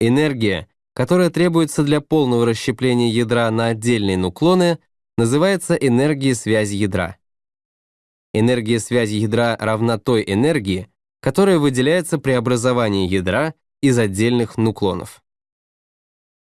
Энергия, которая требуется для полного расщепления ядра на отдельные нуклоны, называется энергией связи ядра. Энергия связи ядра равна той энергии, которая выделяется при образовании ядра из отдельных нуклонов.